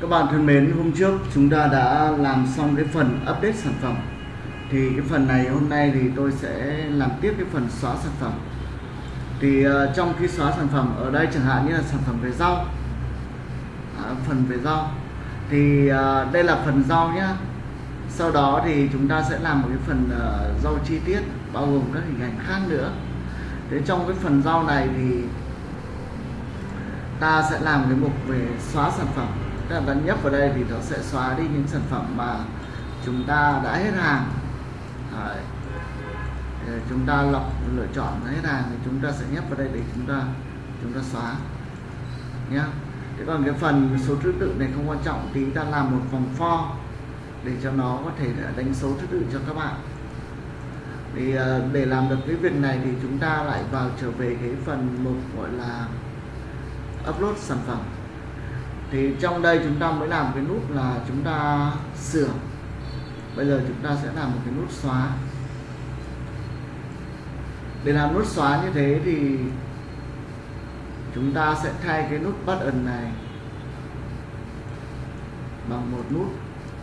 Các bạn thân mến, hôm trước chúng ta đã làm xong cái phần update sản phẩm. Thì cái phần này hôm nay thì tôi sẽ làm tiếp cái phần xóa sản phẩm. Thì uh, trong khi xóa sản phẩm ở đây chẳng hạn như là sản phẩm về rau. À, Phần về rau. Thì uh, đây là phần rau nhá. Sau đó thì chúng ta sẽ làm một cái phần uh, rau chi tiết bao gồm các hình ảnh khác nữa. Thế trong cái phần rau này thì ta sẽ làm cái mục về xóa sản phẩm tức là nhấp vào đây thì nó sẽ xóa đi những sản phẩm mà chúng ta đã hết hàng Đấy. Để chúng ta lọc, lựa chọn hết hàng thì chúng ta sẽ nhấp vào đây để chúng ta chúng ta xóa nhé. thế còn cái phần số thứ tự này không quan trọng thì ta làm một vòng for để cho nó có thể đánh số thứ tự cho các bạn thì ờ, để làm được cái việc này thì chúng ta lại vào trở về cái phần mục gọi là upload sản phẩm thì trong đây chúng ta mới làm cái nút là chúng ta sửa. Bây giờ chúng ta sẽ làm một cái nút xóa. Để làm nút xóa như thế thì chúng ta sẽ thay cái nút button này bằng một nút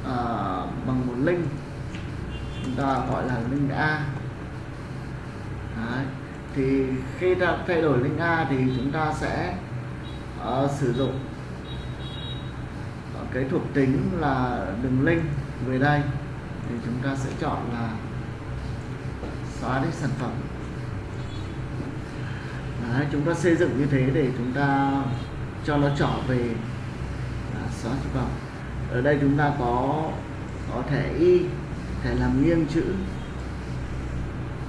à, bằng một link. Chúng ta gọi là link A. Đấy. thì khi ta thay đổi link A thì chúng ta sẽ uh, sử dụng cái thuộc tính là đường link về đây thì chúng ta sẽ chọn là xóa đi sản phẩm. Đấy, chúng ta xây dựng như thế để chúng ta cho nó trở về à, xóa sản phẩm. Ở đây chúng ta có có thẻ y thẻ làm nghiêng chữ.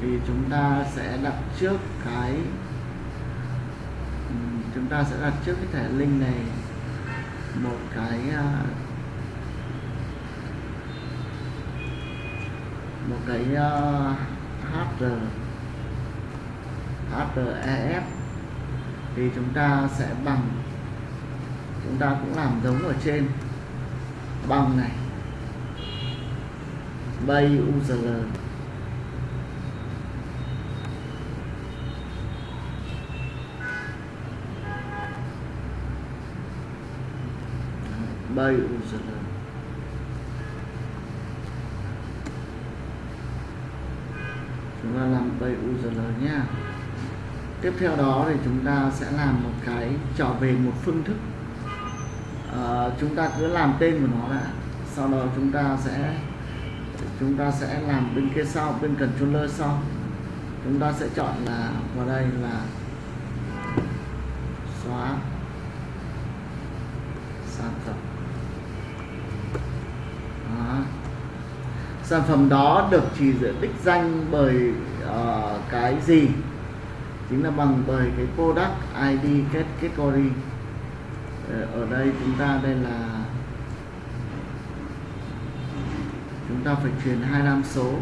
Thì chúng ta sẽ đặt trước cái ừ, chúng ta sẽ đặt trước cái thẻ link này một cái à, một cái à, uh, HR HREF thì chúng ta sẽ bằng chúng ta cũng làm giống ở trên. Bằng này. Bay URL bay URL chúng ta làm bay URL nhé tiếp theo đó thì chúng ta sẽ làm một cái trở về một phương thức. À, chúng ta cứ làm tên của nó đã. Sau đó chúng ta sẽ chúng ta sẽ làm bên kia sau bên controller sau. Chúng ta sẽ chọn là vào đây là xóa sản phẩm đó sản phẩm đó được chỉ dẫn đích danh bởi uh, cái gì? Chính là bằng bởi cái product ID category. Ờ, ở đây chúng ta đây là chúng ta phải truyền 25 số.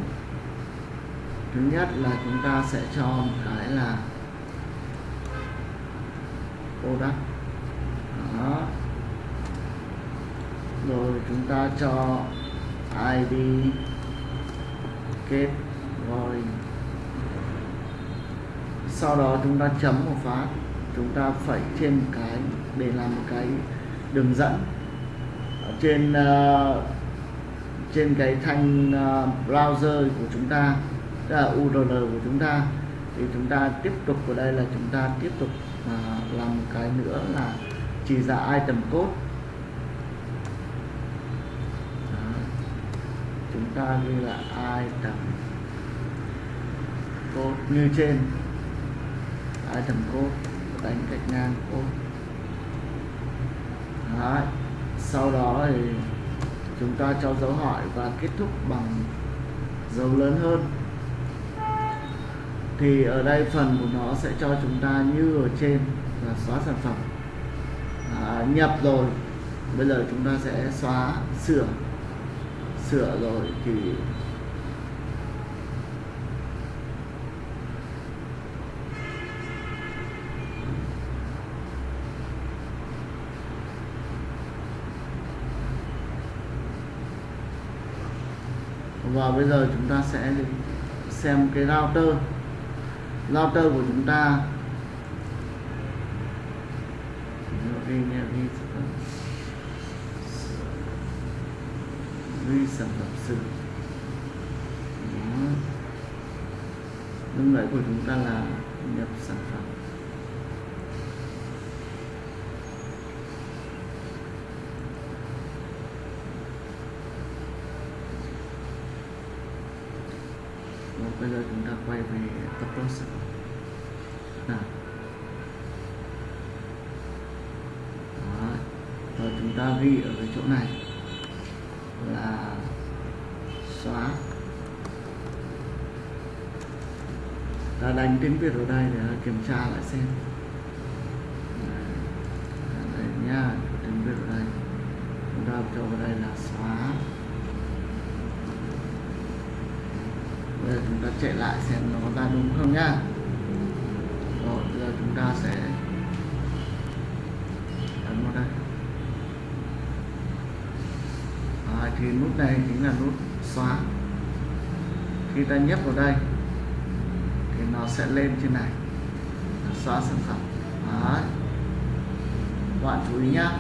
Thứ nhất là chúng ta sẽ cho một cái là product. Đó. Rồi chúng ta cho ID kết. Rồi. Sau đó chúng ta chấm một phát. Chúng ta phẩy trên một cái để làm một cái đường dẫn. Ở trên uh, trên cái thanh uh, browser của chúng ta tức là URL của chúng ta thì chúng ta tiếp tục ở đây là chúng ta tiếp tục uh, làm một cái nữa là chỉ ra item code Đó. chúng ta như là item code như trên. Item code đánh cách ngang code Đấy. sau đó thì chúng ta cho dấu hỏi và kết thúc bằng dấu lớn hơn. Thì ở đây phần của nó sẽ cho chúng ta như ở trên là xóa sản phẩm. À, nhập rồi. Bây giờ chúng ta sẽ xóa sửa sửa rồi thì và bây giờ chúng ta sẽ xem cái router. Router của chúng ta. Ghi sản phẩm sự Đó. lúc nãy của chúng ta là nhập sản phẩm. Rồi, bây giờ chúng ta quay về upload sản phẩm. Nào. Đó. rồi chúng ta ghi ở cái chỗ này là xóa. Ta đánh tiếng Việt ở đây để kiểm tra lại xem. Đây nha tiếng Việt ở đây chúng ta cho vào đây là xóa. Bây giờ chúng ta chạy lại xem nó có ra đúng không nhá. Rồi, bây giờ chúng ta sẽ ấn vào đây à, thì nút này chính là nút xóa. Khi ta nhấp vào đây, thì nó sẽ lên trên này. Xóa sản phẩm. Đấy. các bạn chú ý nhá.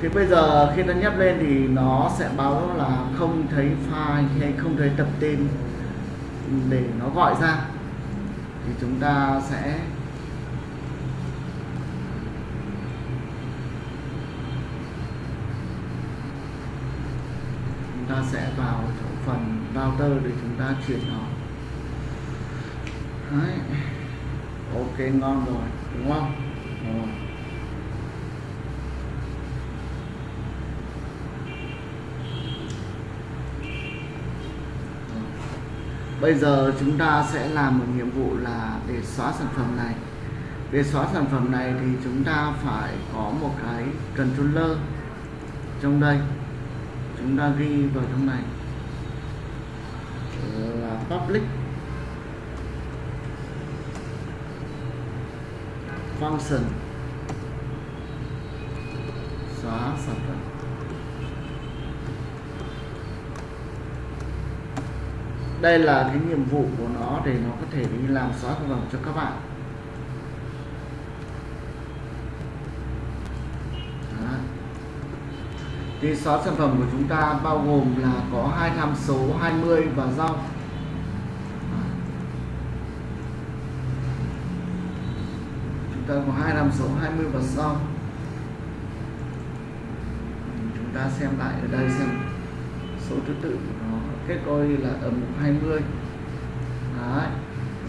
Thì bây giờ khi ta nhấp lên thì nó sẽ báo là không thấy file hay không thấy tập tên để nó gọi ra. Thì chúng ta sẽ chúng ta sẽ vào phần router để chúng ta chuyển nó Đấy. ok, ngon rồi, đúng không rồi. bây giờ chúng ta sẽ làm một nhiệm vụ là để xóa sản phẩm này để xóa sản phẩm này thì chúng ta phải có một cái controller trong đây chúng ta ghi vào trong này. Là public. Function. Xóa sản phẩm. Đây là cái nhiệm vụ của nó để nó có thể đi làm xóa sản phẩm cho các bạn Đó thì xóa sản phẩm của chúng ta bao gồm là có hai tham số 20 và rau. Chúng ta có hai tham số 20 và rau. Chúng ta xem lại ở đây xem. Số thứ tự của nó kết coi là ở mục 20 Đấy.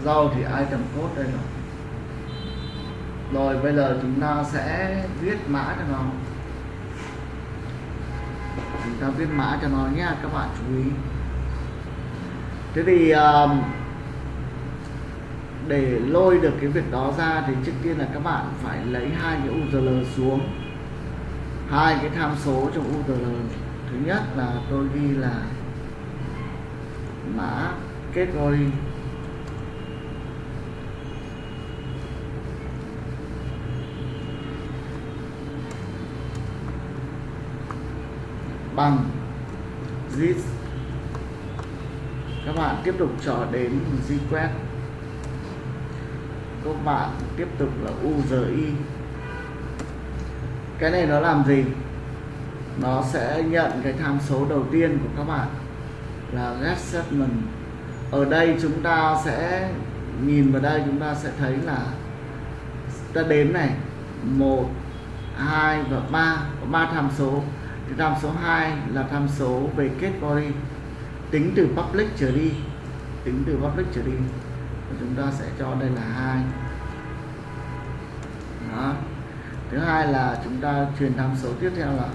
rau thì item code đây rồi rồi bây giờ chúng ta sẽ viết mã cho nó chúng ta viết mã cho nó nhé các bạn chú ý. Thế thì um, để lôi được cái việc đó ra thì trước tiên là các bạn phải lấy hai cái URL xuống. Hai cái tham số trong URL thứ nhất là tôi ghi là mã kết rồi bằng. Zip các bạn tiếp tục cho đến request các bạn tiếp tục là uzi cái này nó làm gì? Nó sẽ nhận cái tham số đầu tiên của các bạn là get statement ở đây chúng ta sẽ nhìn vào đây, chúng ta sẽ thấy là ta đếm này. Một, hai và ba. Có ba tham số tham số 2 là tham số về kết body. Tính từ public trở đi. Tính từ public trở đi. Và chúng ta sẽ cho đây là hai. Đó. Thứ hai là chúng ta truyền tham số tiếp theo là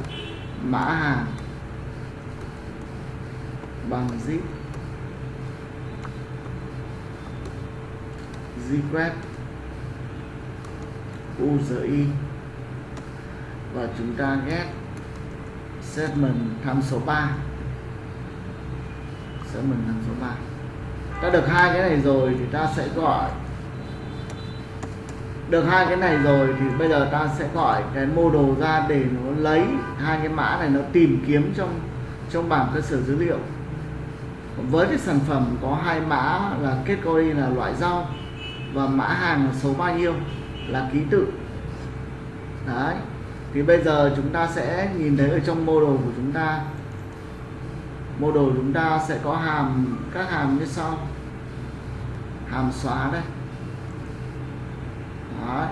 mã hàng bằng zip. Zquest URI và chúng ta ghép segment tham số 3 segment tham số 3 ta được hai cái này rồi thì ta sẽ gọi. Được hai cái này rồi thì bây giờ ta sẽ gọi cái mô đồ ra để nó lấy hai cái mã này, nó tìm kiếm trong trong bảng cơ sở dữ liệu. Với cái sản phẩm có hai mã là kết category là loại rau và mã hàng là số bao nhiêu là ký tự. Đấy thì bây giờ chúng ta sẽ nhìn thấy ở trong model của chúng ta. Mô đồ chúng ta sẽ có hàm các hàm như sau. Hàm xóa đây. Đấy.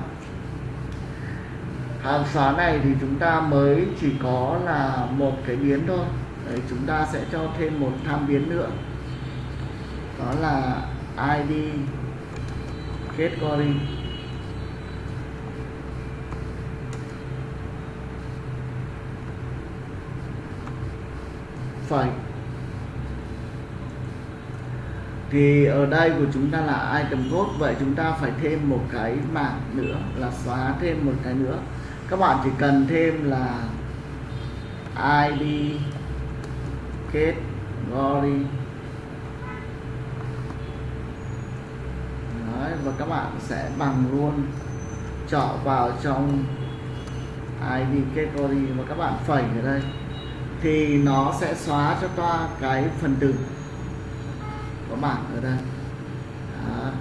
hàm xóa này thì chúng ta mới chỉ có là một cái biến thôi. Đấy, chúng ta sẽ cho thêm một tham biến nữa. Đó là id category phẩy. Thì ở đây của chúng ta là item code vậy chúng ta phải thêm một cái mảng nữa là xóa thêm một cái nữa. Các bạn chỉ cần thêm là id category Đấy, và các bạn sẽ bằng luôn chọn vào trong id category và các bạn phẩy ở đây thì nó sẽ xóa cho ta cái phần từ có bảng ở đây. Đó.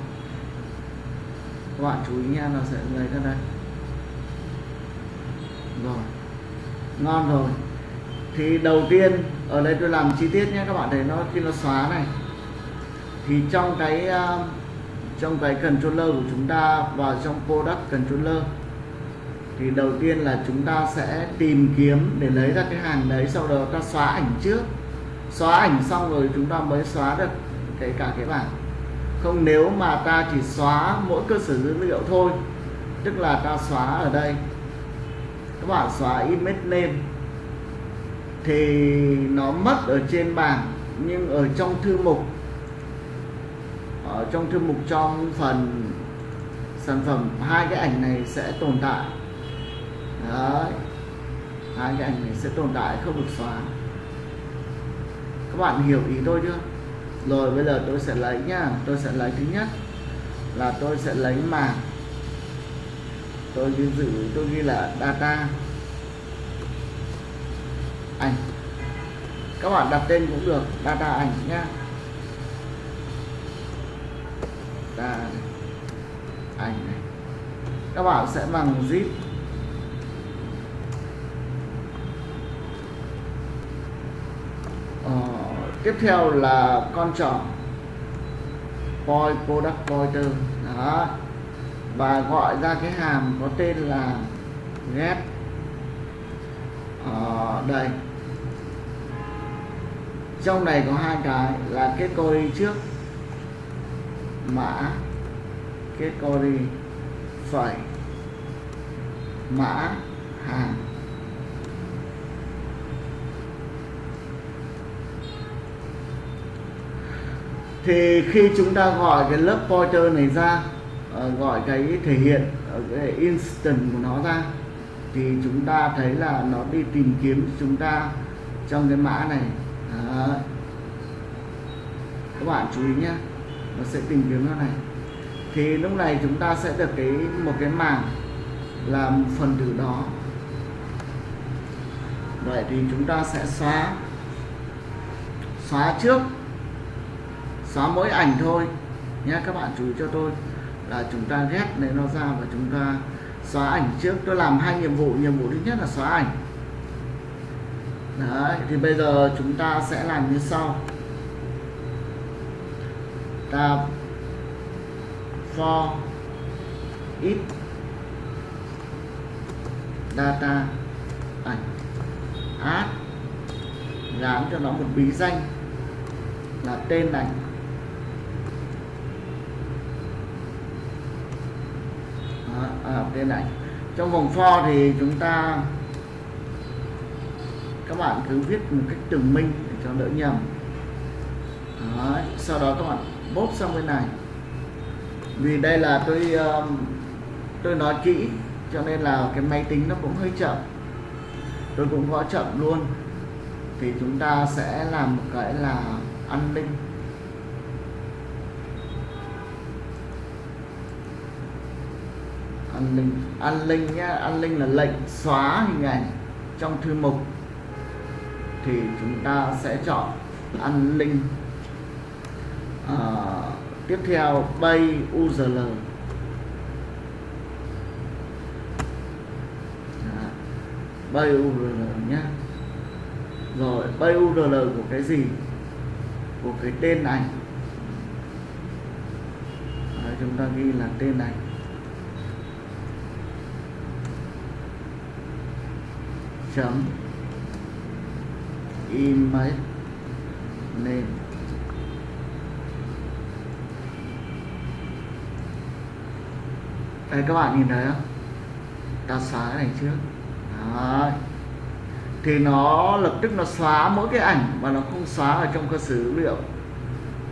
các bạn chú ý nha, nó sẽ lấy ra đây. Rồi. Ngon rồi. Thì đầu tiên, ở đây tôi làm chi tiết nhé, các bạn thấy nó, khi nó xóa này, thì trong cái à, trong cái controller của chúng ta và trong product controller thì đầu tiên là chúng ta sẽ tìm kiếm để lấy ra cái hàng đấy, sau đó ta xóa ảnh trước. Xóa ảnh xong rồi chúng ta mới xóa được cái cả cái bảng. Không, nếu mà ta chỉ xóa mỗi cơ sở dữ liệu thôi, tức là ta xóa ở đây. Các bạn xóa image name. Thì nó mất ở trên bảng, nhưng ở trong thư mục, ở trong thư mục trong phần sản phẩm, hai cái ảnh này sẽ tồn tại. Đấy. hai cái ảnh này sẽ tồn tại, không được xóa. Các bạn hiểu ý tôi chưa? Rồi, bây giờ tôi sẽ lấy nhá. Tôi sẽ lấy thứ nhất là tôi sẽ lấy mảng tôi ghi giữ, tôi ghi là data. Ảnh. Các bạn đặt tên cũng được, data ảnh nhá. Data ảnh này. Các bạn sẽ bằng zip ờ, tiếp theo là con trỏ point product pointer đó. Và gọi ra cái hàm có tên là get ở ờ, đây. Trong này có hai cái, là kết code trước, mã kết code phẩy, mã hàng thì khi chúng ta gọi cái lớp pointer này ra ờ, gọi cái thể hiện ở cái instant của nó ra, thì chúng ta thấy là nó đi tìm kiếm chúng ta trong cái mã này. Đó. các bạn chú ý nhé, nó sẽ tìm kiếm nó này. Thì lúc này chúng ta sẽ được cái, một cái mảng làm phần tử đó. Vậy thì chúng ta sẽ xóa xóa trước xóa mỗi ảnh thôi. Nhé các bạn chú ý cho tôi là chúng ta ghét này nó ra và chúng ta xóa ảnh trước. Tôi làm hai nhiệm vụ. Nhiệm vụ thứ nhất là xóa ảnh. Đấy, thì bây giờ chúng ta sẽ làm như sau. Ta for ít data ảnh. Add gắn cho nó một bí danh là tên ảnh. À, tên ảnh trong vòng for thì chúng ta các bạn cứ viết một cách tường minh để cho đỡ nhầm. Đấy. sau đó các bạn bốt sang bên này. Vì đây là tôi um, tôi nói kỹ cho nên là cái máy tính nó cũng hơi chậm. Tôi cũng gõ chậm luôn. Thì chúng ta sẽ làm một cái là an ninh an ninh an ninh nhé an ninh là lệnh xóa hình ảnh trong thư mục. Thì chúng ta sẽ chọn an ninh à, tiếp theo bay URL dạ. bay URL nhé rồi bay url của cái gì? Của cái tên ảnh Đấy, chúng ta ghi là tên ảnh chấm. Image name. Đây các bạn nhìn thấy không? Ta xóa cái này trước. Đấy. thì nó lập tức nó xóa mỗi cái ảnh mà nó không xóa ở trong cơ sở dữ liệu.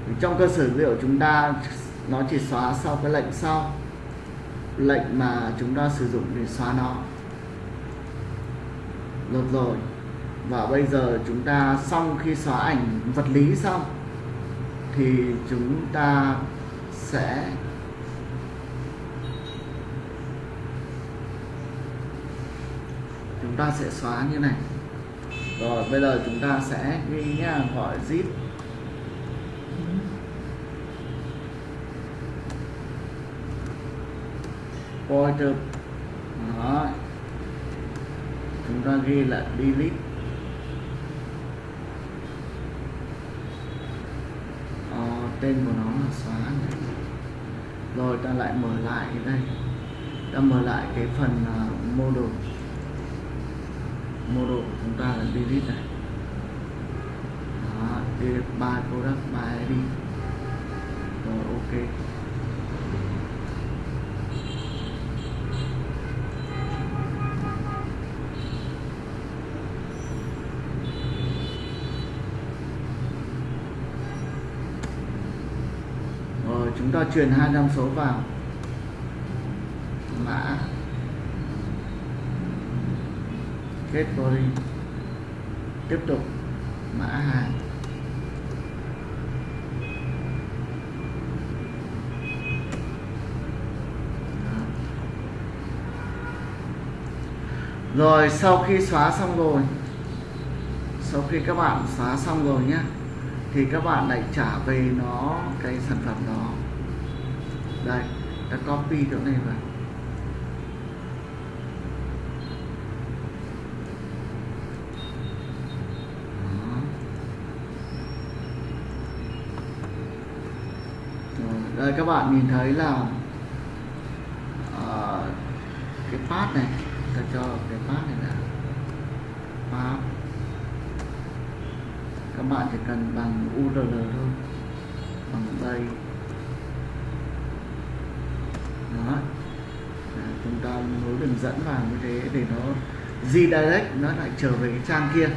Thì trong cơ sở dữ liệu chúng ta, nó chỉ xóa sau cái lệnh sau. Lệnh mà chúng ta sử dụng để xóa nó được rồi. Và bây giờ chúng ta xong khi xóa ảnh vật lý xong, thì chúng ta sẽ chúng ta sẽ xóa như này. Rồi, bây giờ chúng ta sẽ ghi nhá gọi zip. Pointer. Đó chúng ta ghi là delete. Ờ, tên của nó là xóa này. rồi ta lại mở lại cái đây. Ta mở lại cái phần uh, model model của chúng ta là delete này. Đó, delete by product by id rồi ok. Ta truyền hai năm số vào. Mã. Kết body tiếp tục. Mã hàng rồi, sau khi xóa xong rồi, sau khi các bạn xóa xong rồi nhé thì các bạn lại trả về nó cái sản phẩm đó copy chỗ này vào. Đây các bạn nhìn thấy là uh, cái path này ta cho cái path này là path các bạn chỉ cần bằng url thôi bằng đây đó à, chúng ta đường dẫn vào như thế để nó redirect nó lại trở về cái trang kia.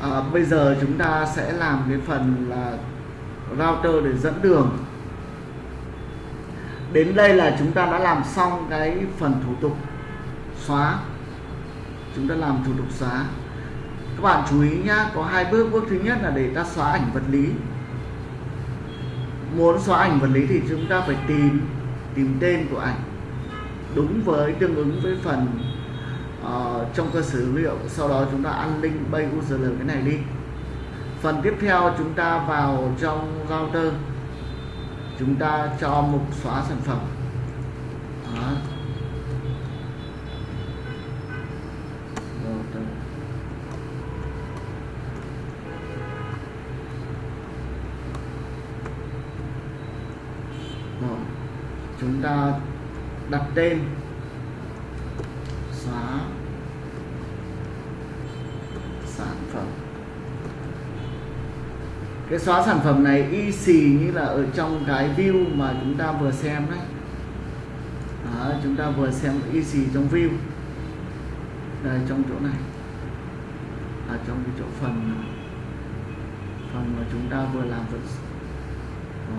À, bây giờ chúng ta sẽ làm cái phần là router để dẫn đường. Đến đây là chúng ta đã làm xong cái phần thủ tục xóa. Chúng ta làm thủ tục xóa. Các bạn chú ý nhá có hai bước. Bước thứ nhất là để ta xóa ảnh vật lý. Muốn xóa ảnh vật lý thì chúng ta phải tìm tìm tên của ảnh đúng với tương ứng với phần uh, trong cơ sở dữ liệu. Sau đó chúng ta ăn link bay url cái này đi. Phần tiếp theo chúng ta vào trong router. Chúng ta cho mục xóa sản phẩm. Đó. Chúng ta đặt tên. Xóa sản phẩm. Cái xóa sản phẩm này y xì như là ở trong cái view mà chúng ta vừa xem đấy. Đó, chúng ta vừa xem y xì trong view. Đây trong chỗ này. Ở à, trong cái chỗ phần phần mà chúng ta vừa làm vật ờ,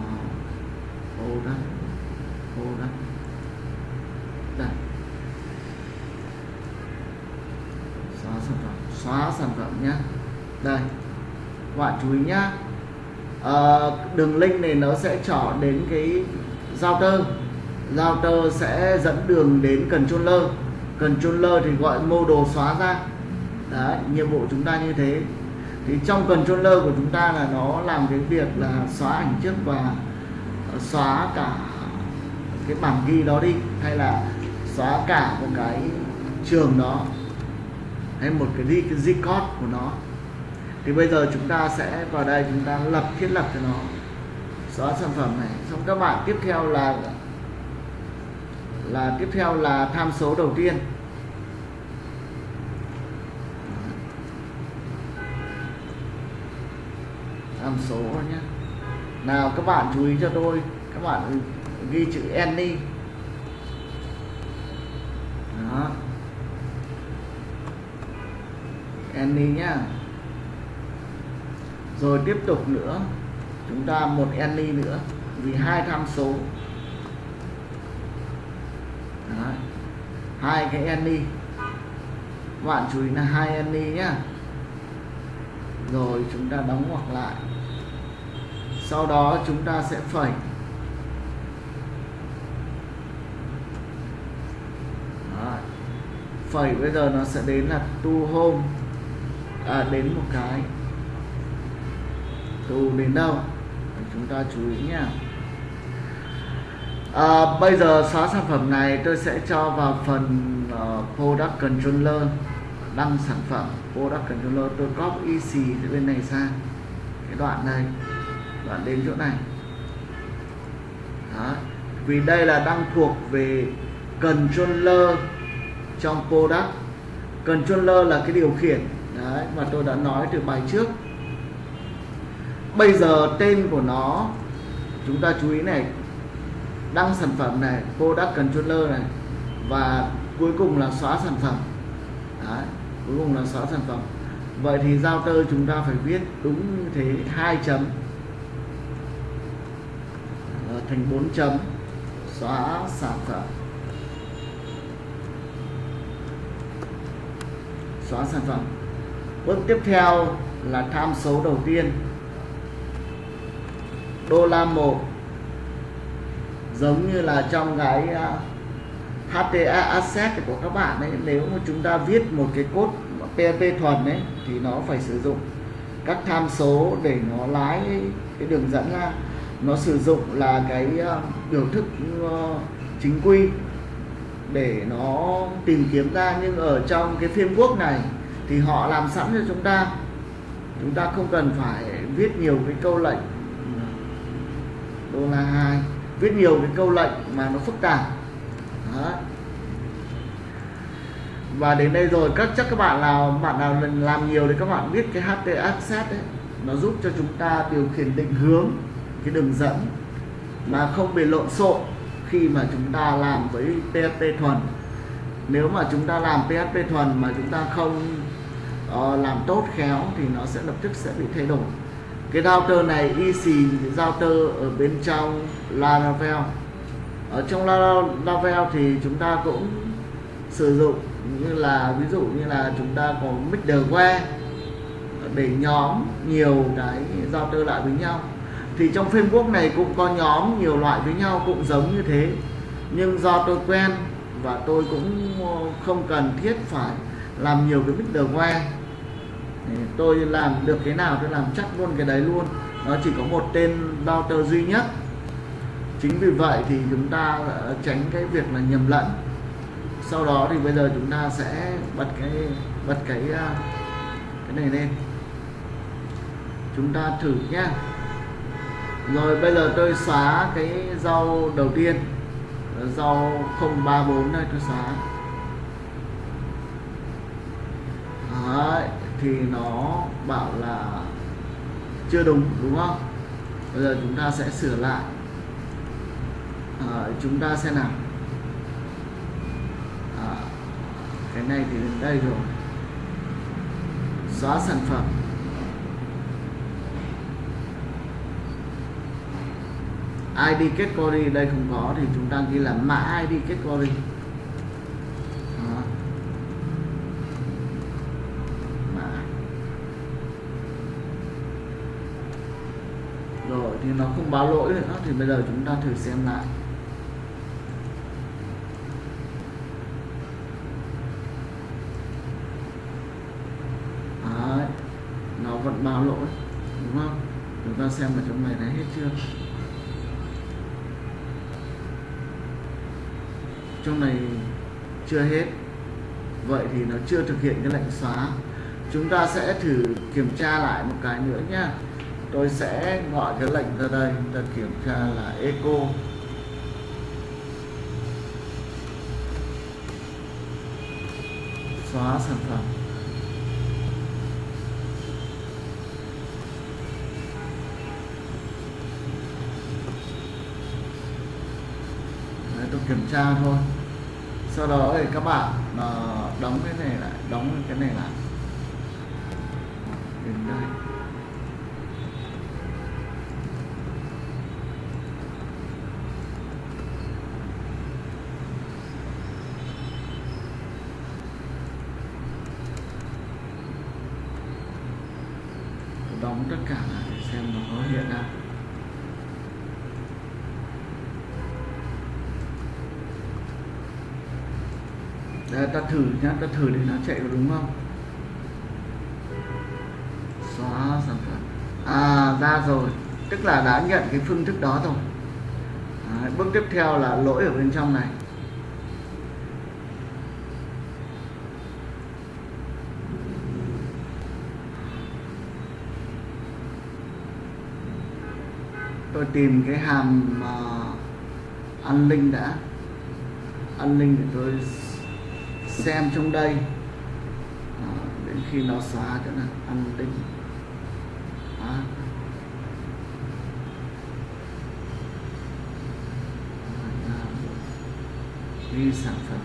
ô đó ô đó đây xóa sản phẩm xóa sản phẩm nhé đây các bạn chú ý nhá. À, đường link này nó sẽ trỏ đến cái giao tơ giao tơ sẽ dẫn đường đến controller. Controller thì gọi model xóa ra. Đấy nhiệm vụ chúng ta như thế. Thì trong controller của chúng ta là nó làm cái việc là xóa ảnh trước và ờ, xóa cả cái bản ghi đó đi hay là xóa cả một cái trường đó hay một cái đi cái record của nó. Thì bây giờ chúng ta sẽ vào đây, chúng ta lập, thiết lập cho nó. Xóa sản phẩm này. Xong các bạn tiếp theo là là tiếp theo là tham số đầu tiên. Tham số nhé. Nào, các bạn chú ý cho tôi. Các bạn ghi chữ any đó. Any nhá. Rồi tiếp tục nữa. Chúng ta một any nữa, vì hai tham số. Đấy. hai cái any bạn chú ý là hai any nhá. Rồi chúng ta đóng ngoặc lại. Sau đó chúng ta sẽ phẩy. Đấy. phẩy bây giờ nó sẽ đến là tu home à, đến một cái. Tù đến đâu? Chúng ta chú ý nhá. À, bây giờ xóa sản phẩm này tôi sẽ cho vào phần uh, product controller đăng sản phẩm product controller. Tôi copy xì từ bên này sang cái đoạn này đoạn đến chỗ này. Đó. vì đây là đang thuộc về controller trong product. Controller là cái điều khiển đấy và tôi đã nói từ bài trước. Bây giờ tên của nó chúng ta chú ý này đăng sản phẩm này product controller này và cuối cùng là xóa sản phẩm. Đấy, cuối cùng là xóa sản phẩm. Vậy thì giao tơ chúng ta phải viết đúng như thế hai chấm. Ờ, thành 4 chấm xóa sản phẩm. Xóa sản phẩm bước tiếp theo là tham số đầu tiên. Đô la một, giống như là trong cái à, HTA asset của các bạn ấy, nếu mà chúng ta viết một cái code PHP thuần ấy, thì nó phải sử dụng các tham số để nó lái cái đường dẫn ra. Nó sử dụng là cái à, biểu thức ờ, chính quy để nó tìm kiếm ra. Nhưng ở trong cái framework này thì họ làm sẵn cho chúng ta. Chúng ta không cần phải viết nhiều cái câu lệnh. Đô la hai, viết nhiều cái câu lệnh mà nó phức tạp. Đó. và đến đây rồi, các chắc các bạn nào bạn nào làm nhiều thì các bạn biết cái HT access ấy, nó giúp cho chúng ta điều khiển định hướng, cái đường dẫn mà không bị lộn xộn khi mà chúng ta làm với PHP thuần nếu mà chúng ta làm PHP thuần mà chúng ta không uh, làm tốt khéo thì nó sẽ lập tức sẽ bị thay đổi. Cái router này easy router ở bên trong Laravel. Ở trong Laravel thì chúng ta cũng sử dụng như là ví dụ như là chúng ta có middleware để nhóm nhiều cái router lại với nhau. Thì trong framework này cũng có nhóm nhiều loại với nhau cũng giống như thế. Nhưng do tôi quen và tôi cũng ờ, không cần thiết phải làm nhiều cái middleware tôi làm được cái nào tôi làm chắc luôn cái đấy luôn. Nó chỉ có một tên router duy nhất. Chính vì vậy thì chúng ta ờ, tránh cái việc là nhầm lẫn. Sau đó thì bây giờ chúng ta sẽ bật cái bật cái ờ, cái này lên. Chúng ta thử nhé rồi bây giờ tôi xóa cái rau đầu tiên rau 034 đây tôi xóa. Đấy, thì nó bảo là chưa đúng đúng không? Bây giờ chúng ta sẽ sửa lại. À, chúng ta sẽ làm à, cái này thì đến đây rồi. Xóa sản phẩm. ID category đây không có thì chúng ta ghi là mã ID category Đó. mã rồi, thì nó không báo lỗi nữa, thì bây giờ chúng ta thử xem lại Đấy. nó vẫn báo lỗi, đúng không chúng ta xem ở trong này đã hết chưa trong này chưa hết. Vậy thì nó chưa thực hiện cái lệnh xóa. Chúng ta sẽ thử kiểm tra lại một cái nữa nhá. Tôi sẽ gọi cái lệnh ra đây. Ta kiểm tra là eco xóa sản phẩm. Đấy, tôi kiểm tra thôi sau đó thì các bạn ờ, đóng cái này lại, đóng cái này lại. Đến đây đóng tất cả lại để xem nó có hiện ra Đây, ta thử nhá, ta thử để nó chạy có đúng không? Xóa sản phẩm. À ra rồi, tức là đã nhận cái phương thức đó rồi. Đấy, bước tiếp theo là lỗi ở bên trong này. tôi tìm cái hàm uh, an ninh đã an ninh để tôi xem trong đây. À, đến khi nó xóa chỗ này ăn tính. À. ghi sản phẩm.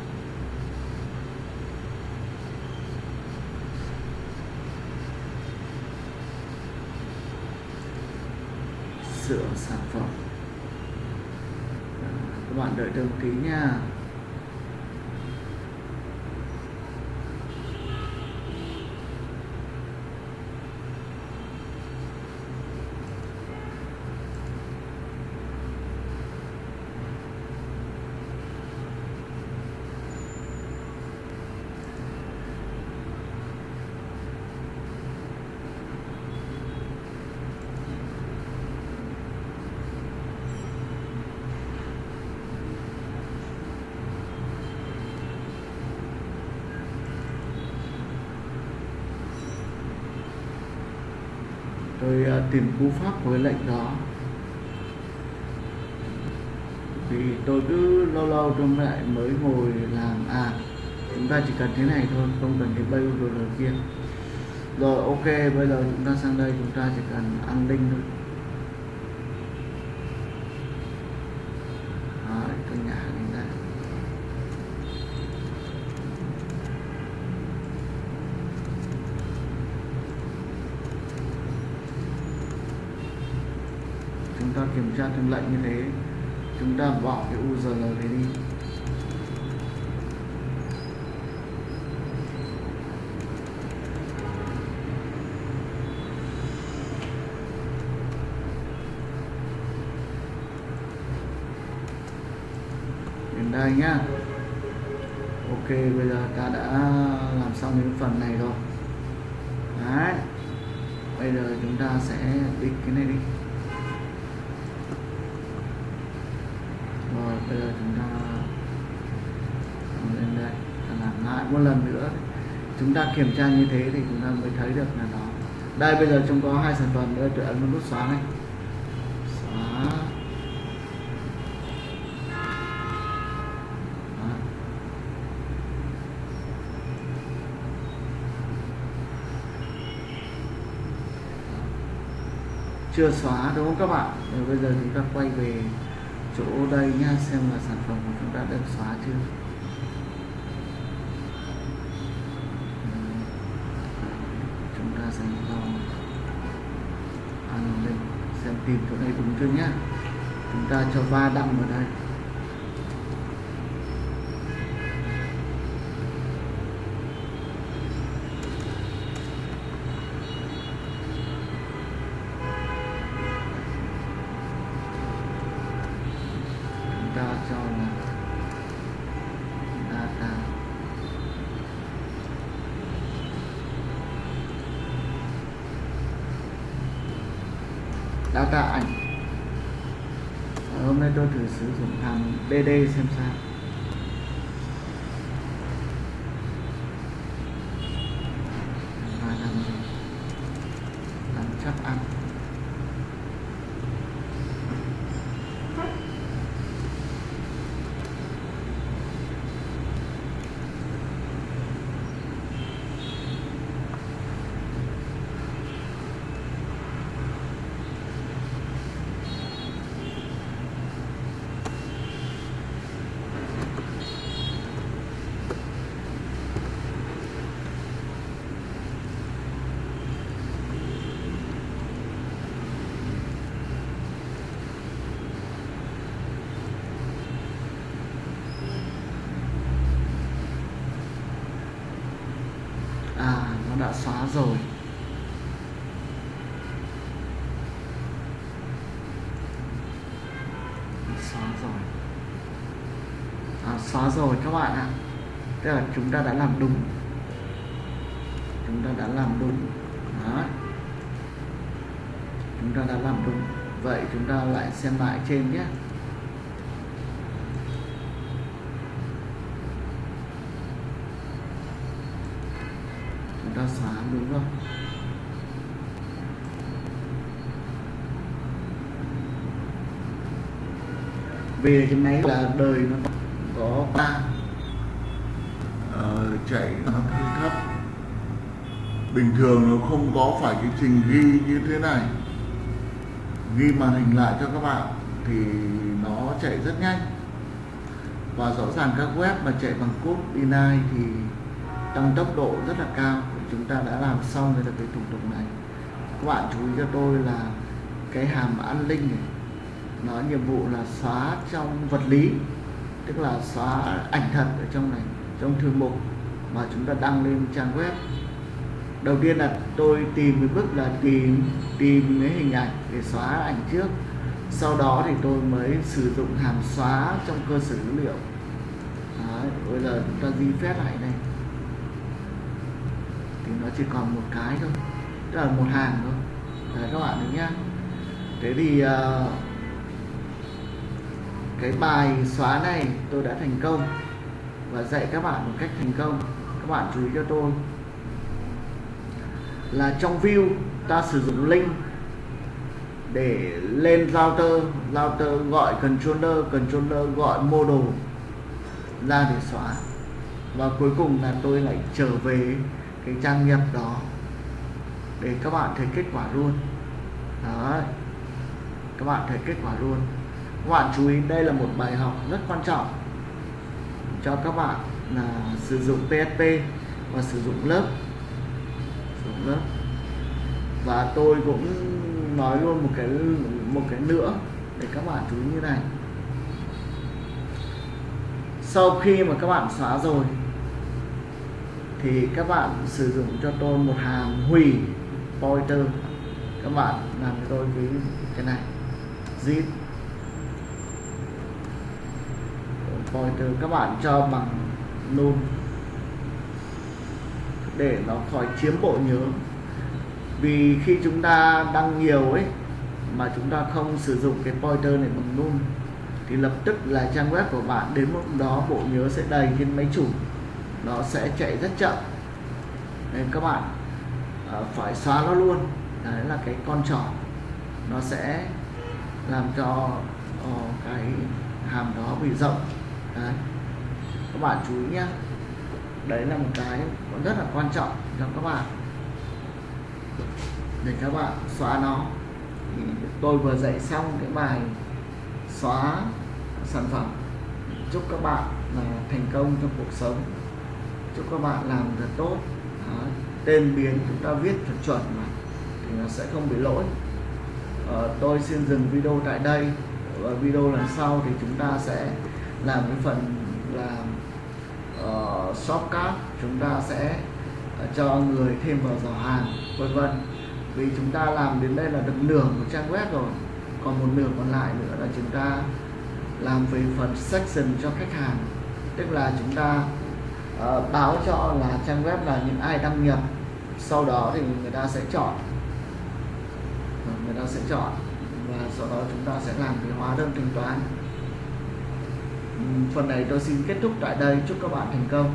Sửa sản phẩm. Các bạn đợi đăng ký nha. Tôi à, tìm cú pháp của cái lệnh đó. Thì tôi cứ lâu lâu trong lại mới ngồi làm à chúng ta chỉ cần thế này thôi, không cần cái bay rồi kia. Rồi, ok, bây giờ chúng ta sang đây, chúng ta chỉ cần an ninh thôi Đấy, tôi nhả lên đây chúng ta kiểm tra thêm lệnh như thế, chúng ta bỏ cái URL này đi. Đến đây nhá. Ok, bây giờ ta đã làm xong những phần này rồi. Đấy. Bây giờ chúng ta sẽ đi cái này đi rồi bây giờ chúng ta lên đây. Làm lại một lần nữa. Chúng ta kiểm tra như thế thì chúng ta mới thấy được là nó. Đây, bây giờ chúng có hai sản phẩm nữa. Tôi ấn nút xóa này. Xóa. Chưa xóa, đúng không các bạn? Rồi bây giờ chúng ta quay về chỗ đây nha xem là sản phẩm của chúng ta được xóa chưa. Chúng ta sẽ vào an ninh xem tìm chỗ này đúng chưa nhá. Chúng ta cho va đậm vào đây chúng ta cho là data data ảnh. Ờ, hôm nay tôi thử sử dụng hàm DD xem sao chắc ăn à nó đã xóa rồi. Xóa rồi. À, xóa rồi các bạn ạ. Tức là chúng ta đã làm đúng. Chúng ta đã làm đúng. Đó. Chúng ta đã làm đúng. Vậy chúng ta lại xem lại trên nhé chúng ta xóa đúng không? Vì cái máy là đời nó có ba. Ờ, chạy nó hơi thấp. Bình thường nó không có phải cái trình ghi như thế này. Ghi màn hình lại cho các bạn thì nó chạy rất nhanh. Và rõ ràng các web mà chạy bằng code inline thì tăng tốc độ rất là cao chúng ta đã làm xong rồi là cái thủ tục này. Các bạn chú ý cho tôi là cái hàm an linh này nó nhiệm vụ là xóa trong vật lý tức là xóa ảnh thật ở trong này trong thư mục mà chúng ta đăng lên trang web. Đầu tiên là tôi tìm cái bước là tìm tìm cái hình ảnh để xóa ảnh trước. Sau đó thì tôi mới sử dụng hàm xóa trong cơ sở dữ liệu. Đấy, bây giờ chúng ta di phép lại thì nó chỉ còn một cái thôi tức là một hàng thôi. Đấy, các bạn nhá. Thế thì uh, cái bài xóa này tôi đã thành công và dạy các bạn một cách thành công. Các bạn chú ý cho tôi. Là trong view ta sử dụng link để lên router. Router gọi controller controller gọi model ra để xóa. Và cuối cùng là tôi lại trở về cái trang nhập đó để các bạn thấy kết quả luôn. Đó các bạn thấy kết quả luôn. Các bạn chú ý, đây là một bài học rất quan trọng cho các bạn là sử dụng PSP và sử dụng lớp. Sử dụng lớp. Và tôi cũng nói luôn một cái một cái nữa để các bạn chú ý như này. Sau khi mà các bạn xóa rồi thì các bạn sử dụng cho tôi một hàm hủy pointer các bạn làm cho tôi cái cái này. Zip. Pointer các bạn cho bằng null để nó khỏi chiếm bộ nhớ vì khi chúng ta đăng nhiều ấy, mà chúng ta không sử dụng cái pointer này bằng null thì lập tức là trang web của bạn đến lúc đó bộ nhớ sẽ đầy trên máy chủ nó sẽ chạy rất chậm. Nên các bạn à, phải xóa nó luôn. Đấy là cái con trỏ. Nó sẽ làm cho ờ, cái hàm đó bị rộng. Đấy. Các bạn chú ý nhé đấy là một cái rất là quan trọng cho các bạn. Để các bạn xóa nó. Thì tôi vừa dạy xong cái bài xóa sản phẩm. Chúc các bạn là thành công trong cuộc sống chúc các bạn làm thật tốt. Đó. tên biến chúng ta viết thật chuẩn mà thì nó sẽ không bị lỗi. Ờ, tôi xin dừng video tại đây và video lần sau thì chúng ta sẽ làm cái phần là uh, ờ, shopcard chúng ta sẽ uh, cho người thêm vào giỏ hàng vân vân. Vì chúng ta làm đến đây là được nửa một trang web rồi còn một nửa còn lại nữa là chúng ta làm về phần section cho khách hàng. Tức là chúng ta uh, báo cho là trang web là những ai đăng nhập sau đó thì người ta sẽ chọn. Ờ, người ta sẽ chọn và sau đó chúng ta sẽ làm cái hóa đơn thanh toán. Ừ, phần này tôi xin kết thúc tại đây. Chúc các bạn thành công.